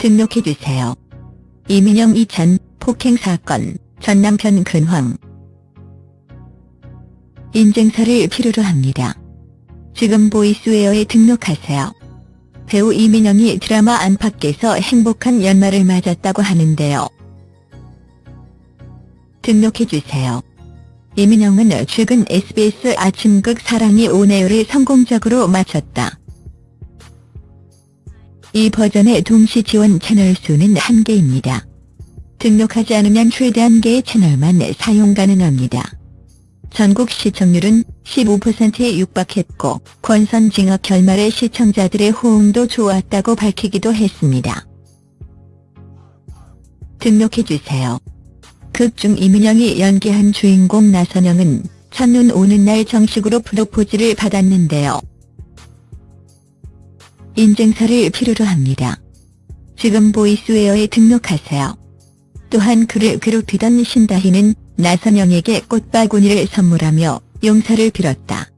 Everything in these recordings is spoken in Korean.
등록해주세요. 이민영 이찬 폭행 사건 전 남편 근황 인증서를 필요로 합니다. 지금 보이스웨어에 등록하세요. 배우 이민영이 드라마 안팎에서 행복한 연말을 맞았다고 하는데요. 등록해주세요. 이민영은 최근 SBS 아침극 사랑이 오네요를 성공적으로 마쳤다. 이 버전의 동시 지원 채널 수는 한개입니다 등록하지 않으면 최대 한개의 채널만 사용 가능합니다. 전국 시청률은 15%에 육박했고 권선 징악 결말에 시청자들의 호응도 좋았다고 밝히기도 했습니다. 등록해주세요. 극 중 이민영이 연기한 주인공 나선영은 첫눈 오는 날 정식으로 프로포즈를 받았는데요. 인증서를 필요로 합니다. 지금 보이스웨어에 등록하세요. 또한 그를 괴롭히던 신다희는 나선영에게 꽃바구니를 선물하며 용서를 빌었다.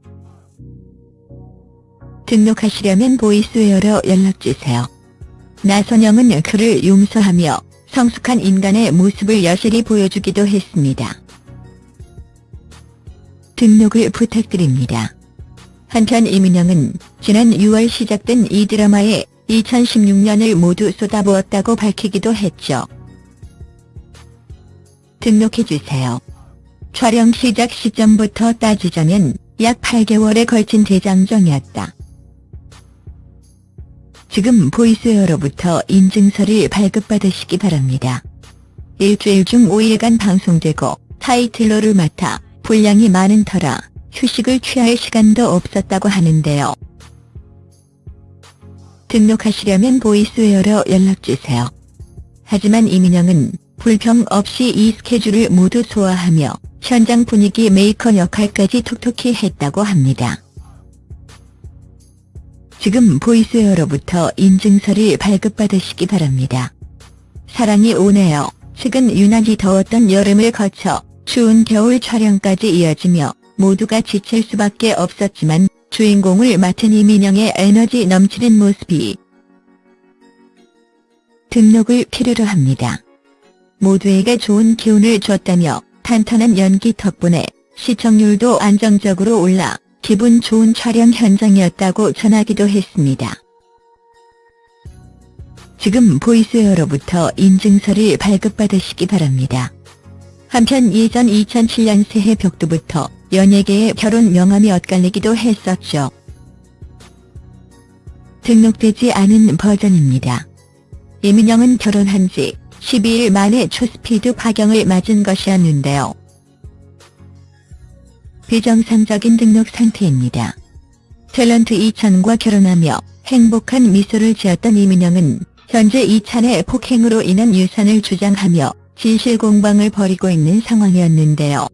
등록하시려면 보이스웨어로 연락주세요. 나선영은 그를 용서하며 성숙한 인간의 모습을 여실히 보여주기도 했습니다. 등록을 부탁드립니다. 한편 이민영은 지난 6월 시작된 이 드라마에 2016년을 모두 쏟아부었다고 밝히기도 했죠. 등록해주세요. 촬영 시작 시점부터 따지자면 약 8개월에 걸친 대장정이었다. 지금 보이스웨어로부터 인증서를 발급받으시기 바랍니다. 일주일 중 5일간 방송되고 타이틀러를 맡아 분량이 많은 터라 휴식을 취할 시간도 없었다고 하는데요. 등록하시려면 보이스웨어로 연락주세요. 하지만 이민영은 불평 없이 이 스케줄을 모두 소화하며 현장 분위기 메이커 역할까지 톡톡히 했다고 합니다. 지금 보이스웨어로부터 인증서를 발급받으시기 바랍니다. 사랑이 오네요. 최근 유난히 더웠던 여름을 거쳐 추운 겨울 촬영까지 이어지며 모두가 지칠 수밖에 없었지만 주인공을 맡은 이민영의 에너지 넘치는 모습이 등록을 필요로 합니다. 모두에게 좋은 기운을 줬다며 탄탄한 연기 덕분에 시청률도 안정적으로 올라 기분 좋은 촬영 현장이었다고 전하기도 했습니다. 지금 보이스웨어로부터 인증서를 발급받으시기 바랍니다. 한편 예전 2007년 새해 벽두부터 연예계의 결혼 명함이 엇갈리기도 했었죠. 등록되지 않은 버전입니다. 이민영은 결혼한 지 12일 만에 초스피드 파경을 맞은 것이었는데요. 비정상적인 등록 상태입니다. 탤런트 이찬과 결혼하며 행복한 미소를 지었던 이민영은 현재 이찬의 폭행으로 인한 유산을 주장하며 진실 공방을 벌이고 있는 상황이었는데요.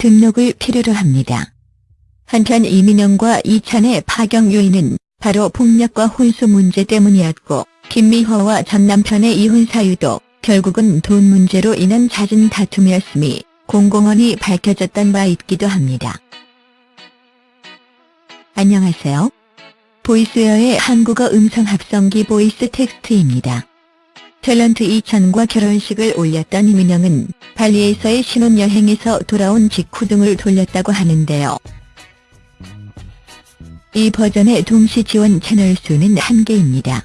등록을 필요로 합니다. 한편 이민영과 이찬의 파경 요인은 바로 폭력과 혼수 문제 때문이었고 김미화와 전 남편의 이혼 사유도 결국은 돈 문제로 인한 잦은 다툼이었음이 공공연히 밝혀졌던 바 있기도 합니다. 안녕하세요. 보이스웨어의 한국어 음성 합성기 보이스 텍스트입니다. 탤런트 이찬과 결혼식을 올렸던 이민영은 발리에서의 신혼여행에서 돌아온 직후 등을 돌렸다고 하는데요. 이 버전의 동시 지원 채널 수는 한개입니다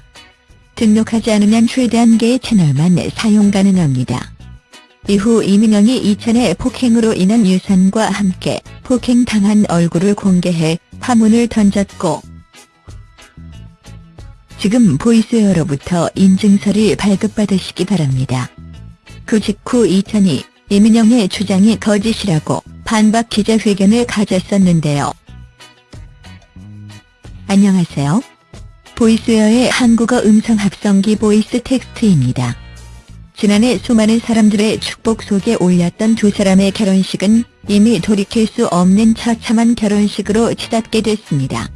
등록하지 않으면 최대 한개의 채널만 사용 가능합니다. 이후 이민영이 이찬의 폭행으로 인한 유산과 함께 폭행당한 얼굴을 공개해 파문을 던졌고 지금 보이스웨어로부터 인증서를 발급받으시기 바랍니다. 그 직후 이찬이 이민영의 주장이 거짓이라고 반박 기자회견을 가졌었는데요. 안녕하세요. 보이스웨어의 한국어 음성 합성기 보이스 텍스트입니다. 지난해 수많은 사람들의 축복 속에 올렸던 두 사람의 결혼식은 이미 돌이킬 수 없는 처참한 결혼식으로 치닫게 됐습니다.